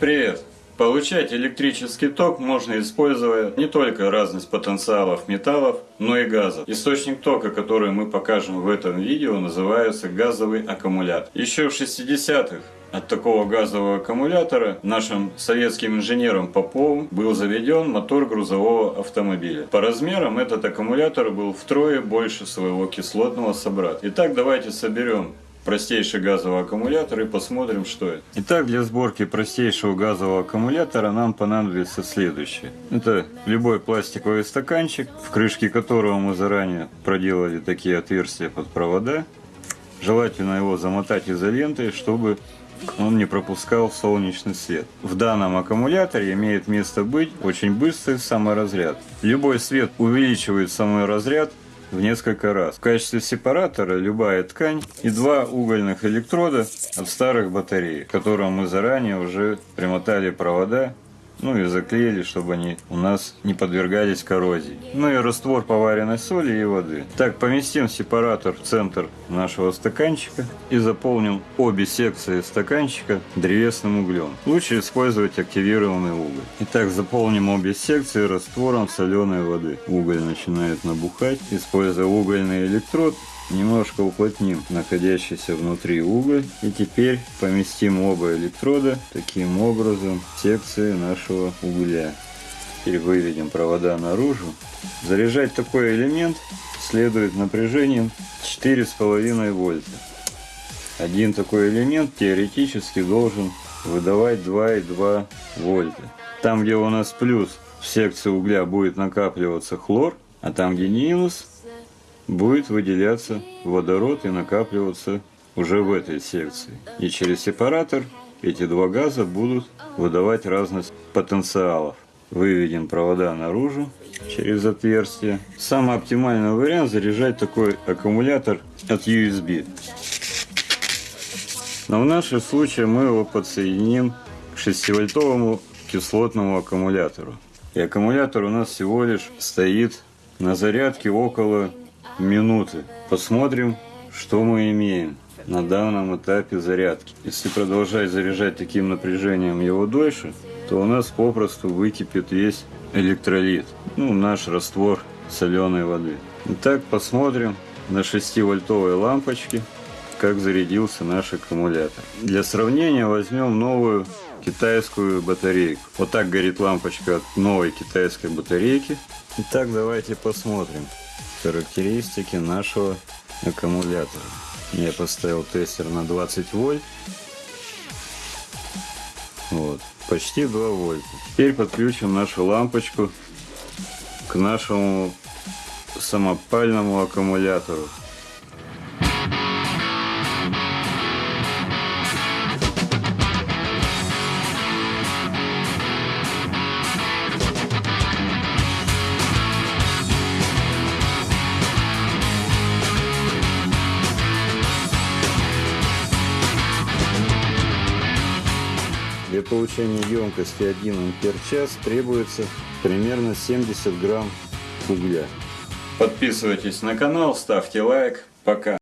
Привет! Получать электрический ток можно используя не только разность потенциалов металлов, но и газов. Источник тока, который мы покажем в этом видео, называется газовый аккумулятор. Еще в 60-х от такого газового аккумулятора нашим советским инженером Поповым был заведен мотор грузового автомобиля. По размерам этот аккумулятор был втрое больше своего кислотного собрата. Итак, давайте соберем простейший газовый аккумулятор и посмотрим, что это. Итак, для сборки простейшего газового аккумулятора нам понадобится следующее. Это любой пластиковый стаканчик, в крышке которого мы заранее проделали такие отверстия под провода. Желательно его замотать изолентой, чтобы он не пропускал солнечный свет. В данном аккумуляторе имеет место быть очень быстрый саморазряд. Любой свет увеличивает саморазряд в несколько раз. В качестве сепаратора любая ткань и два угольных электрода от старых батарей, к которым мы заранее уже примотали провода ну и заклеили, чтобы они у нас не подвергались коррозии. Ну и раствор поваренной соли и воды. Так, поместим сепаратор в центр нашего стаканчика и заполним обе секции стаканчика древесным углем. Лучше использовать активированный уголь. Итак, заполним обе секции раствором соленой воды. Уголь начинает набухать. Используя угольный электрод, Немножко уплотним находящийся внутри уголь. И теперь поместим оба электрода таким образом в секции нашего угля. Теперь выведем провода наружу. Заряжать такой элемент следует напряжением 4,5 вольта. Один такой элемент теоретически должен выдавать 2,2 вольта. Там, где у нас плюс в секции угля будет накапливаться хлор, а там, где минус, будет выделяться водород и накапливаться уже в этой секции. И через сепаратор эти два газа будут выдавать разность потенциалов. Выведем провода наружу через отверстие. Самый оптимальный вариант заряжать такой аккумулятор от USB. Но в нашем случае мы его подсоединим к 6-вольтовому кислотному аккумулятору. И аккумулятор у нас всего лишь стоит на зарядке около минуты. Посмотрим, что мы имеем на данном этапе зарядки. Если продолжать заряжать таким напряжением его дольше, то у нас попросту выкипит весь электролит, ну, наш раствор соленой воды. Итак, посмотрим на 6-вольтовой лампочке, как зарядился наш аккумулятор. Для сравнения возьмем новую китайскую батарейку. Вот так горит лампочка от новой китайской батарейки. Итак, давайте посмотрим характеристики нашего аккумулятора. Я поставил тестер на 20 вольт. Вот, почти 2 вольта. Теперь подключим нашу лампочку к нашему самопальному аккумулятору. Для получения емкости 1 ампер час требуется примерно 70 грамм угля. Подписывайтесь на канал, ставьте лайк. Пока.